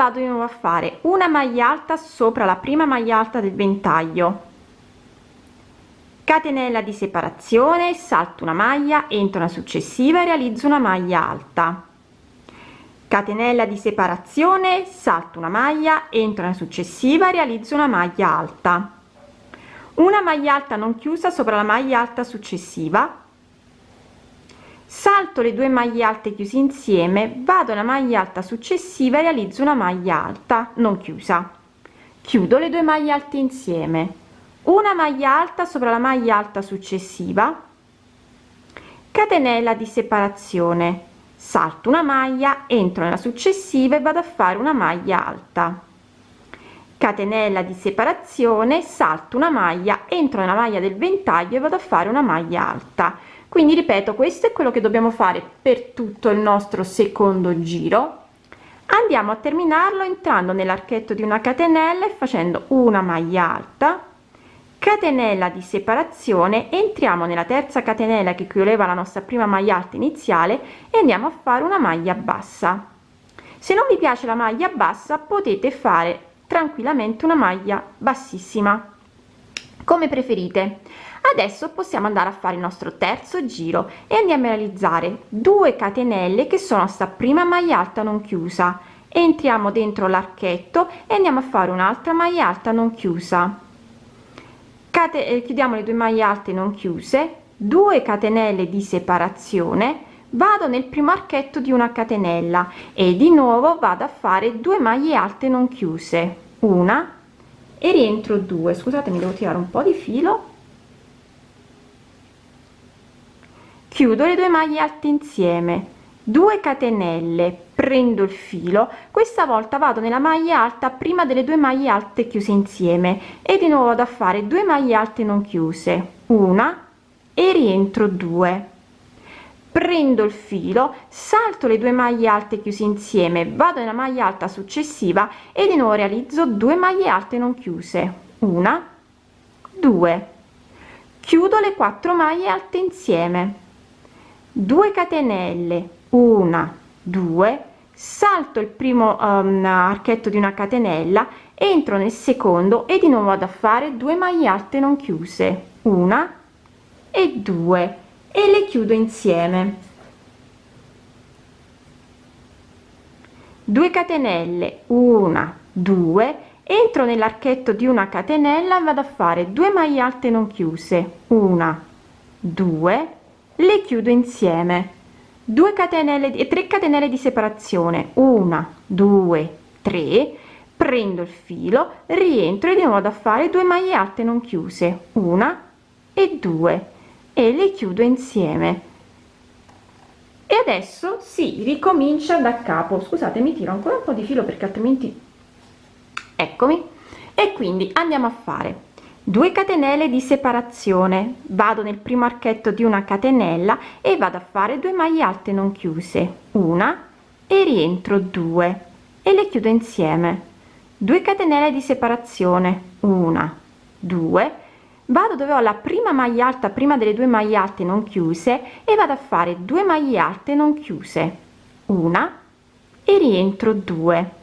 vado di nuovo a fare una maglia alta sopra la prima maglia alta del ventaglio. Catenella di separazione salto una maglia entro una successiva e realizzo una maglia alta. Catenella di separazione salto una maglia entro una successiva realizzo una maglia alta. Una maglia alta non chiusa sopra la maglia alta successiva salto le due maglie alte chiuse insieme vado alla maglia alta successiva e realizzo una maglia alta non chiusa. Chiudo le due maglie alte insieme. Una maglia alta sopra la maglia alta successiva. Catenella di separazione. Salto una maglia entro nella successiva e vado a fare una maglia alta. Catenella di separazione salto una maglia entro nella maglia del ventaglio e vado a fare una maglia alta quindi ripeto questo è quello che dobbiamo fare per tutto il nostro secondo giro. Andiamo a terminarlo entrando nell'archetto di una catenella e facendo una maglia alta. Catenella di separazione entriamo nella terza catenella che chiudeva la nostra prima maglia alta iniziale e andiamo a fare una maglia bassa. Se non vi piace la maglia bassa potete fare tranquillamente una maglia bassissima come preferite. Adesso possiamo andare a fare il nostro terzo giro e andiamo a realizzare 2 catenelle che sono sta prima maglia alta non chiusa. Entriamo dentro l'archetto e andiamo a fare un'altra maglia alta non chiusa. Cate eh, chiudiamo le due maglie alte non chiuse 2 catenelle di separazione vado nel primo archetto di una catenella e di nuovo vado a fare 2 maglie alte non chiuse. Una e rientro 2 scusate mi devo tirare un po di filo. Chiudo le due maglie alte insieme. 2 catenelle. Prendo il filo. Questa volta vado nella maglia alta prima delle due maglie alte chiuse insieme. E di nuovo vado a fare 2 maglie alte non chiuse. Una e rientro 2 prendo il filo salto le due maglie alte chiuse insieme vado nella maglia alta successiva e di nuovo realizzo 2 maglie alte non chiuse. Una 2 chiudo le quattro maglie alte insieme. 2 catenelle. Una 2 salto il primo um, archetto di una catenella entro nel secondo e di nuovo vado a fare 2 maglie alte non chiuse. Una e due e le chiudo insieme. 2 catenelle una 2 entro nell'archetto di una catenella vado a fare 2 maglie alte non chiuse una 2 le chiudo insieme. 2 catenelle e 3 catenelle di separazione 1 2 3 prendo il filo rientro e di nuovo a fare 2 maglie alte non chiuse una e due e le chiudo insieme. E adesso si ricomincia da capo. Scusate mi tiro ancora un po di filo perché altrimenti eccomi. E quindi andiamo a fare 2 catenelle di separazione. Vado nel primo archetto di una catenella e vado a fare 2 maglie alte non chiuse. Una e rientro 2 e le chiudo insieme. 2 catenelle di separazione. Una 2 vado dove ho la prima maglia alta prima delle due maglie alte non chiuse e vado a fare 2 maglie alte non chiuse. Una e rientro 2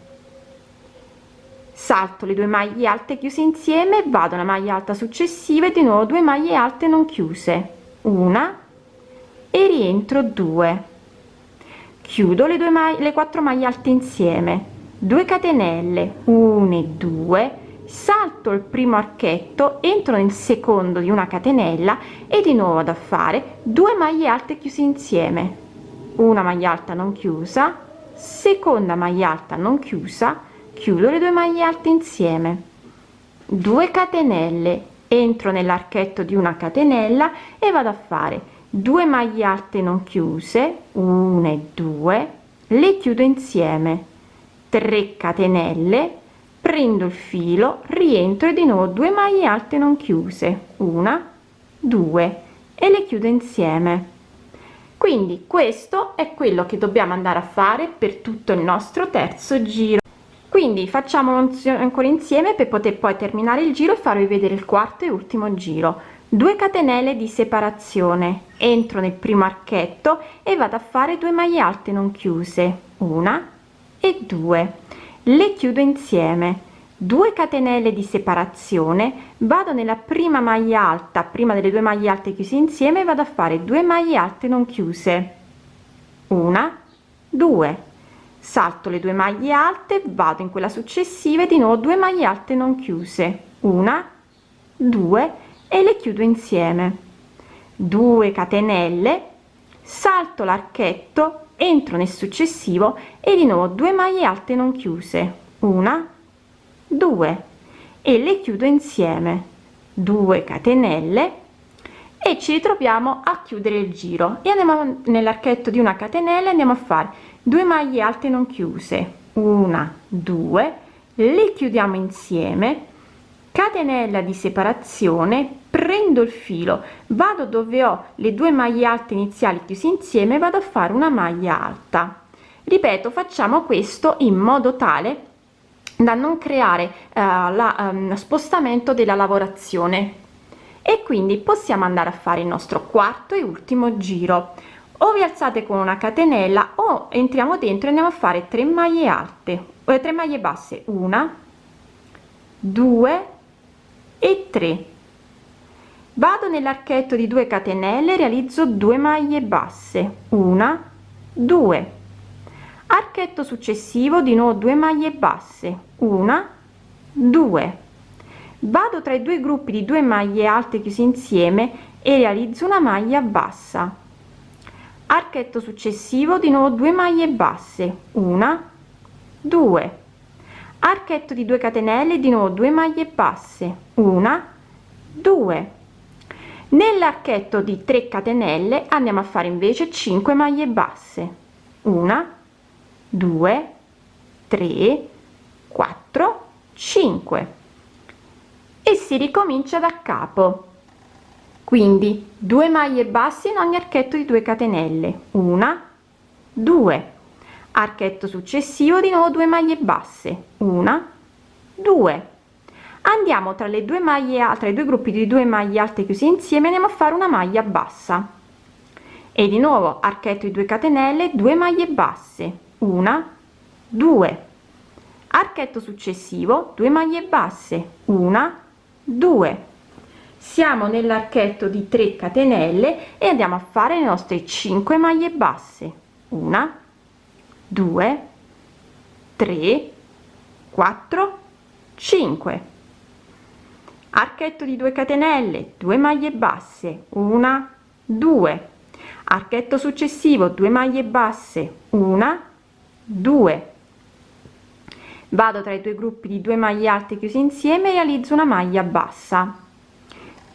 salto le due maglie alte chiuse insieme vado alla maglia alta successiva e di nuovo 2 maglie alte non chiuse. Una e rientro 2 chiudo le due maglie le quattro maglie alte insieme. 2 catenelle 1 e 2 salto il primo archetto entro nel secondo di una catenella e di nuovo da fare 2 maglie alte chiuse insieme. Una maglia alta non chiusa seconda maglia alta non chiusa chiudo le due maglie alte insieme. 2 catenelle entro nell'archetto di una catenella e vado a fare. 2 maglie alte non chiuse 1 e 2 le chiudo insieme. 3 catenelle prendo il filo rientro e di nuovo 2 maglie alte non chiuse. Una 2 e le chiudo insieme. Quindi questo è quello che dobbiamo andare a fare per tutto il nostro terzo giro. Quindi facciamo ancora insieme per poter poi terminare il giro e farvi vedere il quarto e ultimo giro. 2 catenelle di separazione. Entro nel primo archetto e vado a fare 2 maglie alte non chiuse. Una e due le chiudo insieme. 2 catenelle di separazione vado nella prima maglia alta prima delle due maglie alte chiuse insieme vado a fare 2 maglie alte non chiuse. Una 2 salto le due maglie alte vado in quella successiva e di nuovo 2 maglie alte non chiuse. Una 2 e le chiudo insieme. 2 catenelle salto l'archetto entro nel successivo e di nuovo 2 maglie alte non chiuse. Una 2 e le chiudo insieme. 2 catenelle. E ci ritroviamo a chiudere il giro. E andiamo nell'archetto di una catenella andiamo a fare 2 maglie alte non chiuse. Una 2 le chiudiamo insieme. Catenella di separazione prendo il filo vado dove ho le due maglie alte iniziali chiuse insieme vado a fare una maglia alta. Ripeto facciamo questo in modo tale da non creare eh, la um, spostamento della lavorazione. E quindi possiamo andare a fare il nostro quarto e ultimo giro. O vi alzate con una catenella o entriamo dentro e andiamo a fare 3 maglie alte o 3 maglie basse. Una 2 e 3 vado nell'archetto di 2 catenelle realizzo 2 maglie basse. Una 2 archetto successivo di nuovo 2 maglie basse. Una 2 vado tra i due gruppi di 2 maglie alte chiuse insieme e realizzo una maglia bassa. Archetto successivo di nuovo 2 maglie basse. Una 2 archetto di 2 catenelle di nuovo 2 maglie basse. Una 2 nell'archetto di 3 catenelle andiamo a fare invece 5 maglie basse. Una 2 3 4 5 e si ricomincia da capo. Quindi 2 maglie basse in ogni archetto di 2 catenelle. Una 2 archetto successivo di nuovo 2 maglie basse. Una 2 andiamo tra le due maglie tra i due gruppi di due maglie alte chiuse insieme andiamo a fare una maglia bassa. E di nuovo archetto di 2 catenelle 2 maglie basse. Una 2 archetto successivo 2 maglie basse. Una 2 siamo nell'archetto di 3 catenelle e andiamo a fare le nostre 5 maglie basse. Una 2 3 4 5 archetto di 2 catenelle 2 maglie basse una 2 archetto successivo 2 maglie basse una 2 vado tra i due gruppi di 2 maglie alte chiuse insieme e realizzo una maglia bassa.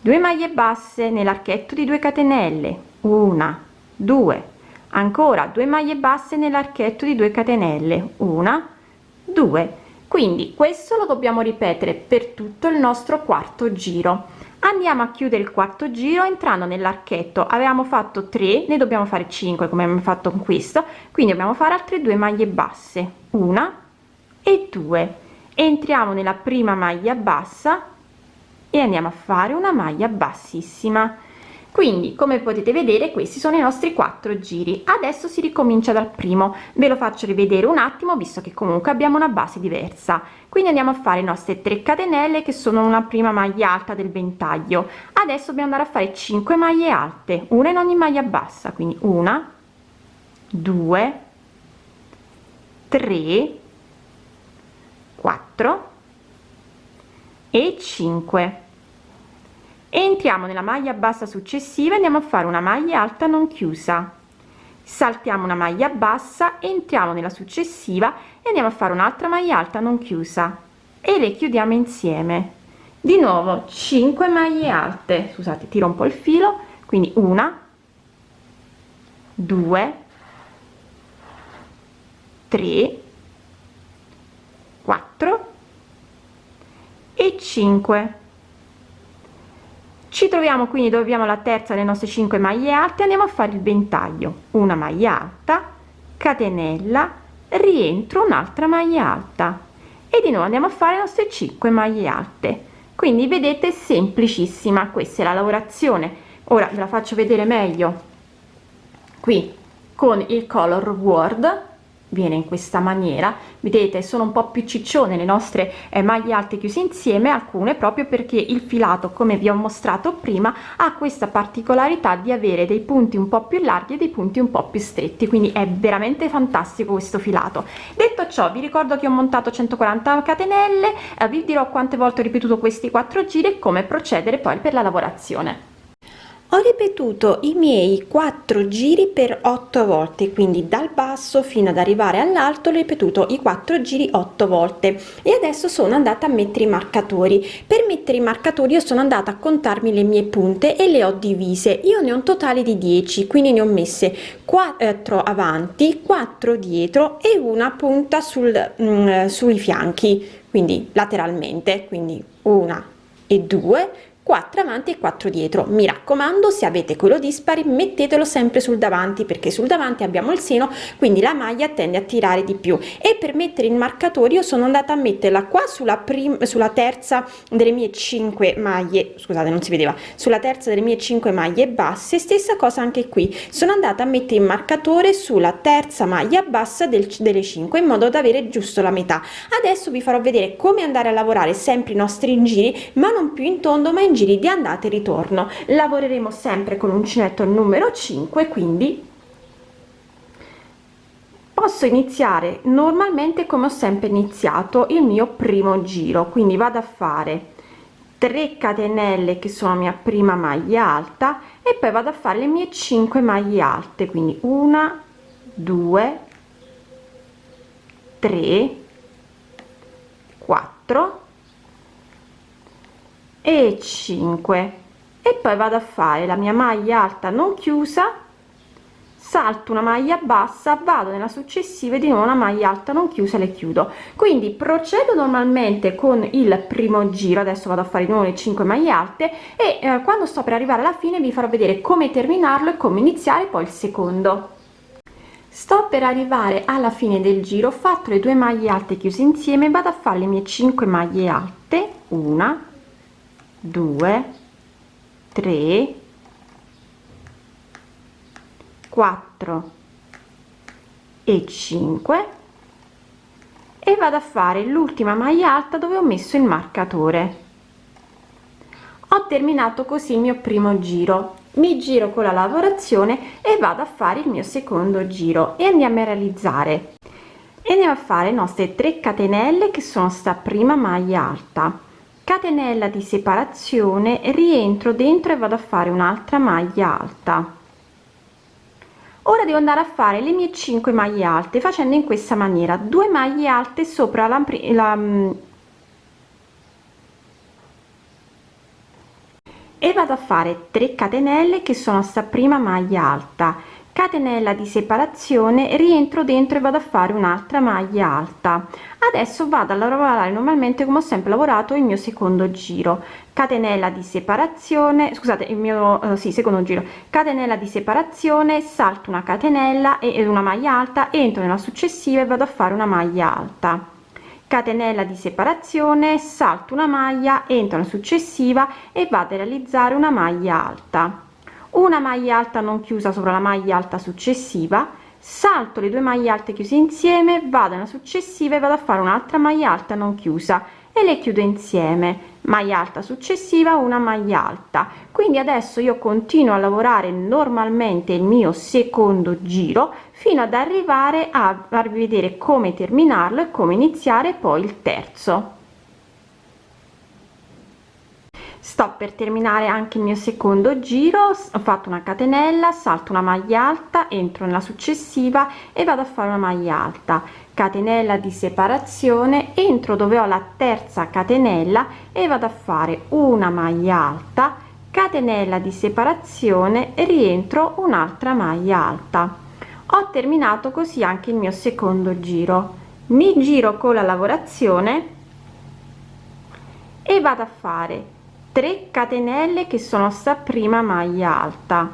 2 maglie basse nell'archetto di 2 catenelle una 2 ancora 2 maglie basse nell'archetto di 2 catenelle una 2 quindi questo lo dobbiamo ripetere per tutto il nostro quarto giro. Andiamo a chiudere il quarto giro entrando nell'archetto. Avevamo fatto 3 ne dobbiamo fare 5 come abbiamo fatto con questo. Quindi dobbiamo fare altre due maglie basse. Una e 2 entriamo nella prima maglia bassa e andiamo a fare una maglia bassissima quindi come potete vedere questi sono i nostri quattro giri. Adesso si ricomincia dal primo. Ve lo faccio rivedere un attimo visto che comunque abbiamo una base diversa. Quindi andiamo a fare le nostre 3 catenelle che sono una prima maglia alta del ventaglio. Adesso dobbiamo andare a fare 5 maglie alte una in ogni maglia bassa. Quindi una 2 3 4 e 5 entriamo nella maglia bassa successiva andiamo a fare una maglia alta non chiusa. Saltiamo una maglia bassa entriamo nella successiva e andiamo a fare un'altra maglia alta non chiusa. E le chiudiamo insieme. Di nuovo 5 maglie alte. Scusate tiro un po il filo. Quindi una 2 3 4 e 5 ci troviamo quindi dove abbiamo la terza delle nostre 5 maglie alte andiamo a fare il ventaglio. Una maglia alta catenella rientro un'altra maglia alta. E di nuovo andiamo a fare le nostre 5 maglie alte. Quindi vedete semplicissima questa è la lavorazione. Ora ve la faccio vedere meglio. Qui con il color word viene in questa maniera. Vedete sono un po più ciccione le nostre eh, maglie alte chiuse insieme alcune proprio perché il filato come vi ho mostrato prima ha questa particolarità di avere dei punti un po più larghi e dei punti un po più stretti quindi è veramente fantastico questo filato. Detto ciò vi ricordo che ho montato 140 catenelle eh, vi dirò quante volte ho ripetuto questi quattro giri e come procedere poi per la lavorazione ho ripetuto i miei quattro giri per otto volte quindi dal basso fino ad arrivare all'alto ho ripetuto i quattro giri otto volte. E adesso sono andata a mettere i marcatori. Per mettere i marcatori io sono andata a contarmi le mie punte e le ho divise. Io ne ho un totale di 10 quindi ne ho messe 4 avanti 4 dietro e una punta sul mm, sui fianchi quindi lateralmente quindi una e due 4 avanti e 4 dietro. Mi raccomando se avete quello dispari mettetelo sempre sul davanti perché sul davanti abbiamo il seno quindi la maglia tende a tirare di più. E per mettere il marcatore io sono andata a metterla qua sulla prima sulla terza delle mie 5 maglie scusate non si vedeva sulla terza delle mie 5 maglie basse stessa cosa anche qui. Sono andata a mettere il marcatore sulla terza maglia bassa del, delle 5 in modo da avere giusto la metà. Adesso vi farò vedere come andare a lavorare sempre i nostri giri ma non più in tondo ma in giri di andata e ritorno. Lavoreremo sempre con uncinetto numero 5 quindi posso iniziare normalmente come ho sempre iniziato il mio primo giro. Quindi vado a fare 3 catenelle che sono mia prima maglia alta e poi vado a fare le mie 5 maglie alte. Quindi una 2 3 4 e 5 e poi vado a fare la mia maglia alta non chiusa salto una maglia bassa vado nella successiva di nuovo una maglia alta non chiusa le chiudo. Quindi procedo normalmente con il primo giro adesso vado a fare di nuovo le 5 maglie alte e eh, quando sto per arrivare alla fine vi farò vedere come terminarlo e come iniziare poi il secondo. Sto per arrivare alla fine del giro ho fatto le due maglie alte chiuse insieme vado a fare le mie 5 maglie alte una 2 3 4 e 5 e vado a fare l'ultima maglia alta dove ho messo il marcatore. Ho terminato così il mio primo giro. Mi giro con la lavorazione e vado a fare il mio secondo giro e andiamo a realizzare. E andiamo a fare le nostre 3 catenelle che sono sta prima maglia alta catenella di separazione rientro dentro e vado a fare un'altra maglia alta. Ora devo andare a fare le mie 5 maglie alte facendo in questa maniera. Due maglie alte sopra la, la mm, e vado a fare 3 catenelle che sono sta prima maglia alta catenella di separazione rientro dentro e vado a fare un'altra maglia alta. Adesso vado a lavorare normalmente come ho sempre lavorato il mio secondo giro. Catenella di separazione scusate il mio eh, sì, secondo giro. Catenella di separazione salto una catenella e una maglia alta entro nella successiva e vado a fare una maglia alta. Catenella di separazione salto una maglia entro nella successiva e vado a realizzare una maglia alta una maglia alta non chiusa sopra la maglia alta successiva salto le due maglie alte chiuse insieme vado nella successiva e vado a fare un'altra maglia alta non chiusa e le chiudo insieme. Maglia alta successiva una maglia alta. Quindi adesso io continuo a lavorare normalmente il mio secondo giro fino ad arrivare a farvi vedere come terminarlo e come iniziare poi il terzo sto per terminare anche il mio secondo giro ho fatto una catenella salto una maglia alta entro nella successiva e vado a fare una maglia alta. Catenella di separazione entro dove ho la terza catenella e vado a fare una maglia alta. Catenella di separazione rientro un'altra maglia alta. Ho terminato così anche il mio secondo giro. Mi giro con la lavorazione e vado a fare 3 catenelle che sono sta prima maglia alta.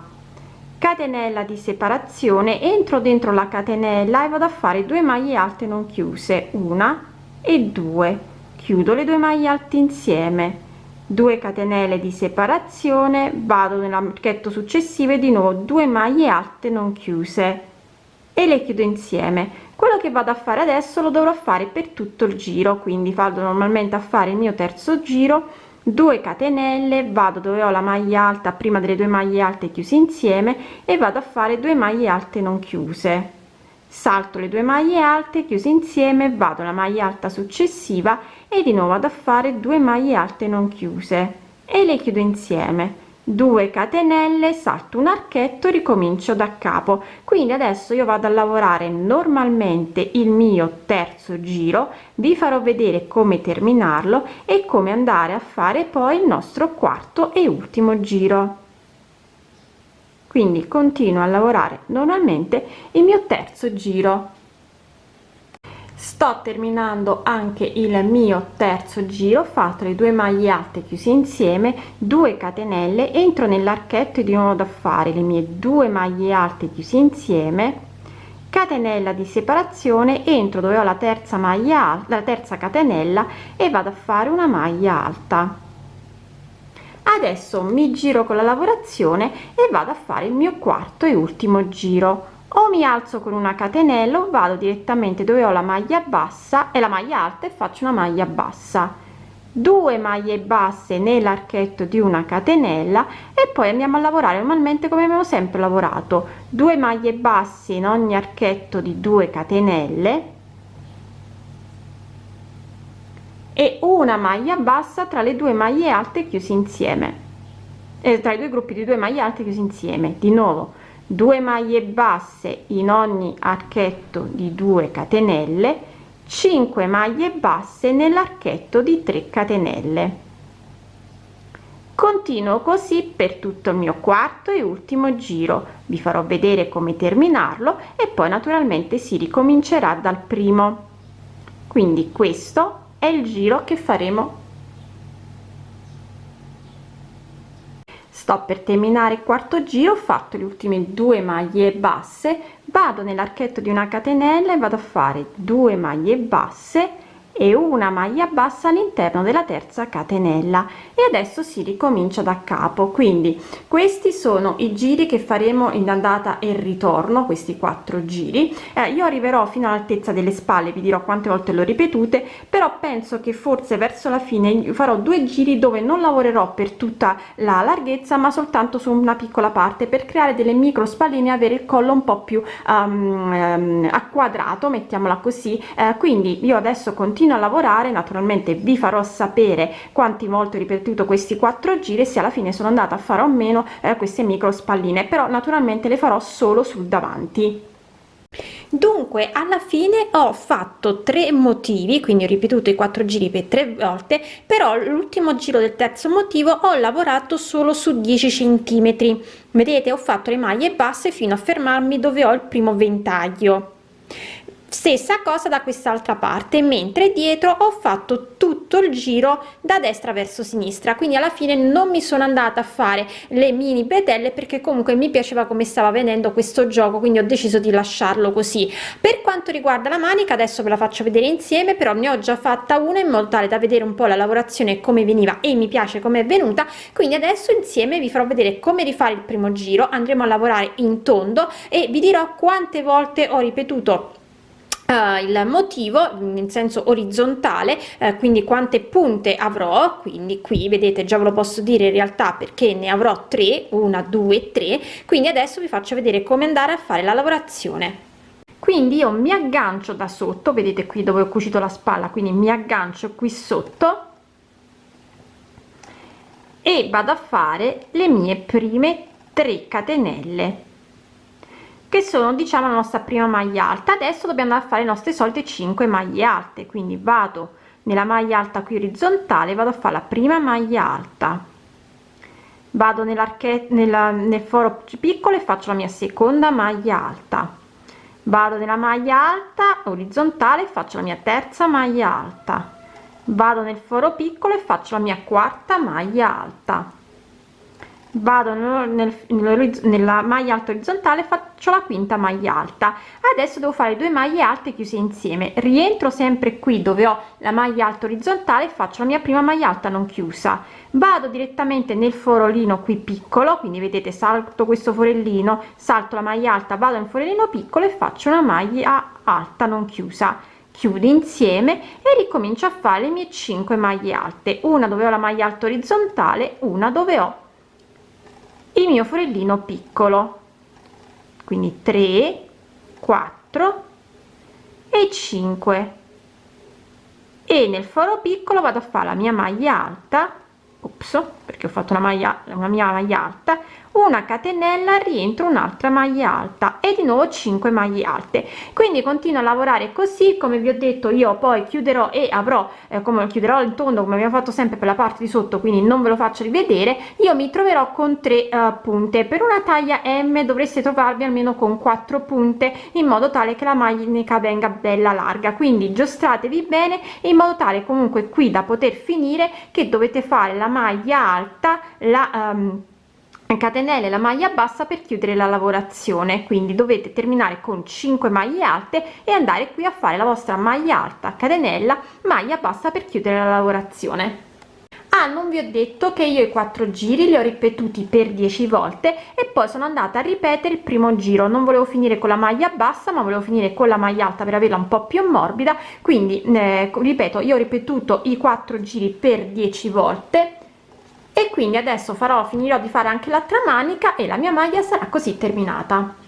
Catenella di separazione entro dentro la catenella e vado a fare due maglie alte non chiuse una e due. Chiudo le due maglie alte insieme. 2 catenelle di separazione vado nell'archetto successivo e di nuovo 2 maglie alte non chiuse e le chiudo insieme. Quello che vado a fare adesso lo dovrò fare per tutto il giro quindi vado normalmente a fare il mio terzo giro 2 catenelle vado dove ho la maglia alta prima delle due maglie alte chiuse insieme e vado a fare 2 maglie alte non chiuse. Salto le due maglie alte chiuse insieme vado alla maglia alta successiva e di nuovo vado a fare 2 maglie alte non chiuse. E le chiudo insieme 2 catenelle salto un archetto ricomincio da capo. Quindi adesso io vado a lavorare normalmente il mio terzo giro vi farò vedere come terminarlo e come andare a fare poi il nostro quarto e ultimo giro. Quindi continuo a lavorare normalmente il mio terzo giro sto terminando anche il mio terzo giro fatto le due maglie alte chiuse insieme 2 catenelle entro nell'archetto di nuovo da fare le mie due maglie alte chiuse insieme catenella di separazione entro dove ho la terza maglia la terza catenella e vado a fare una maglia alta. Adesso mi giro con la lavorazione e vado a fare il mio quarto e ultimo giro o mi alzo con una catenella o vado direttamente dove ho la maglia bassa e la maglia alta e faccio una maglia bassa. 2 maglie basse nell'archetto di una catenella e poi andiamo a lavorare normalmente come abbiamo sempre lavorato. 2 maglie basse in ogni archetto di 2 catenelle e una maglia bassa tra le due maglie alte chiuse insieme e tra i due gruppi di due maglie alte chiusi insieme di nuovo 2 maglie basse in ogni archetto di 2 catenelle 5 maglie basse nell'archetto di 3 catenelle. Continuo così per tutto il mio quarto e ultimo giro. Vi farò vedere come terminarlo e poi naturalmente si ricomincerà dal primo. Quindi questo è il giro che faremo sto per terminare il quarto giro ho fatto le ultime due maglie basse vado nell'archetto di una catenella e vado a fare 2 maglie basse e una maglia bassa all'interno della terza catenella. E adesso si ricomincia da capo. Quindi questi sono i giri che faremo in andata e ritorno questi quattro giri. Eh, io arriverò fino all'altezza delle spalle vi dirò quante volte l'ho ripetute però penso che forse verso la fine farò due giri dove non lavorerò per tutta la larghezza ma soltanto su una piccola parte per creare delle micro spalline e avere il collo un po più um, um, acquadrato mettiamola così. Eh, quindi io adesso continuo continuo a lavorare naturalmente vi farò sapere quanti volte ho ripetuto questi quattro giri se alla fine sono andata a fare o meno eh, queste micro spalline però naturalmente le farò solo sul davanti. Dunque alla fine ho fatto tre motivi quindi ho ripetuto i quattro giri per tre volte però l'ultimo giro del terzo motivo ho lavorato solo su 10 centimetri. Vedete ho fatto le maglie basse fino a fermarmi dove ho il primo ventaglio stessa cosa da quest'altra parte mentre dietro ho fatto tutto il giro da destra verso sinistra. Quindi alla fine non mi sono andata a fare le mini bretelle perché comunque mi piaceva come stava venendo questo gioco quindi ho deciso di lasciarlo così. Per quanto riguarda la manica adesso ve la faccio vedere insieme però ne ho già fatta una in modo tale da vedere un po la lavorazione come veniva e mi piace come è venuta. Quindi adesso insieme vi farò vedere come rifare il primo giro. Andremo a lavorare in tondo e vi dirò quante volte ho ripetuto Uh, il motivo in senso orizzontale uh, quindi quante punte avrò quindi qui vedete già ve lo posso dire in realtà perché ne avrò tre una due tre quindi adesso vi faccio vedere come andare a fare la lavorazione. Quindi io mi aggancio da sotto vedete qui dove ho cucito la spalla quindi mi aggancio qui sotto e vado a fare le mie prime 3 catenelle che sono diciamo la nostra prima maglia alta. Adesso dobbiamo andare a fare le nostre solite 5 maglie alte quindi vado nella maglia alta qui orizzontale vado a fare la prima maglia alta. Vado nell'archetto nella nel foro piccolo e faccio la mia seconda maglia alta. Vado nella maglia alta orizzontale faccio la mia terza maglia alta. Vado nel foro piccolo e faccio la mia quarta maglia alta vado nel, nel, nella maglia alta orizzontale faccio la quinta maglia alta. Adesso devo fare due maglie alte chiuse insieme. Rientro sempre qui dove ho la maglia alta orizzontale faccio la mia prima maglia alta non chiusa. Vado direttamente nel forolino qui piccolo quindi vedete salto questo forellino salto la maglia alta vado nel forellino piccolo e faccio una maglia alta non chiusa. Chiudo insieme e ricomincio a fare le mie 5 maglie alte. Una dove ho la maglia alta orizzontale una dove ho il mio forellino piccolo. Quindi 3 4 e 5 e nel foro piccolo vado a fare la mia maglia alta. Ops perché ho fatto una maglia una mia maglia alta una catenella rientro un'altra maglia alta e di nuovo 5 maglie alte. Quindi continuo a lavorare così come vi ho detto io poi chiuderò e avrò eh, come chiuderò il tondo come abbiamo fatto sempre per la parte di sotto quindi non ve lo faccio rivedere io mi troverò con 3 uh, punte. Per una taglia m dovreste trovarvi almeno con 4 punte in modo tale che la maglietta venga bella larga. Quindi giostratevi bene in modo tale comunque qui da poter finire che dovete fare la maglia alta la um, catenelle la maglia bassa per chiudere la lavorazione quindi dovete terminare con 5 maglie alte e andare qui a fare la vostra maglia alta catenella maglia bassa per chiudere la lavorazione. Ah non vi ho detto che io i quattro giri li ho ripetuti per 10 volte e poi sono andata a ripetere il primo giro. Non volevo finire con la maglia bassa ma volevo finire con la maglia alta per averla un po più morbida. Quindi eh, ripeto io ho ripetuto i quattro giri per 10 volte e quindi adesso farò finirò di fare anche l'altra manica e la mia maglia sarà così terminata